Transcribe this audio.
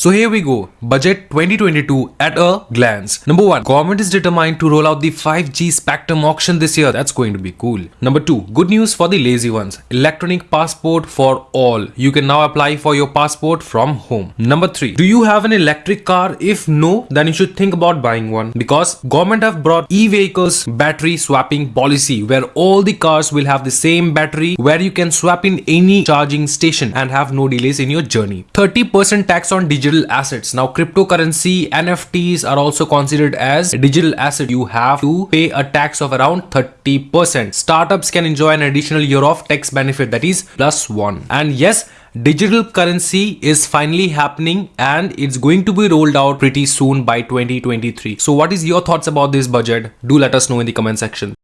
So here we go. Budget 2022 at a glance. Number one, government is determined to roll out the 5G spectrum auction this year. That's going to be cool. Number two, good news for the lazy ones. Electronic passport for all. You can now apply for your passport from home. Number three, do you have an electric car? If no, then you should think about buying one because government have brought e-vehicles battery swapping policy where all the cars will have the same battery where you can swap in any charging station and have no delays in your journey. 30% tax on digital digital assets. Now cryptocurrency NFTs are also considered as a digital asset. You have to pay a tax of around 30%. Startups can enjoy an additional year of tax benefit that is plus one. And yes, digital currency is finally happening and it's going to be rolled out pretty soon by 2023 so what is your thoughts about this budget do let us know in the comment section